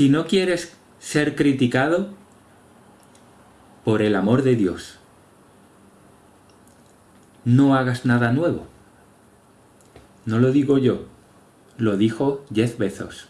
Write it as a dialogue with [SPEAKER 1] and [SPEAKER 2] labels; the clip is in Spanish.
[SPEAKER 1] Si no quieres ser criticado, por el amor de Dios, no hagas nada nuevo. No lo digo yo, lo dijo Jeff Bezos.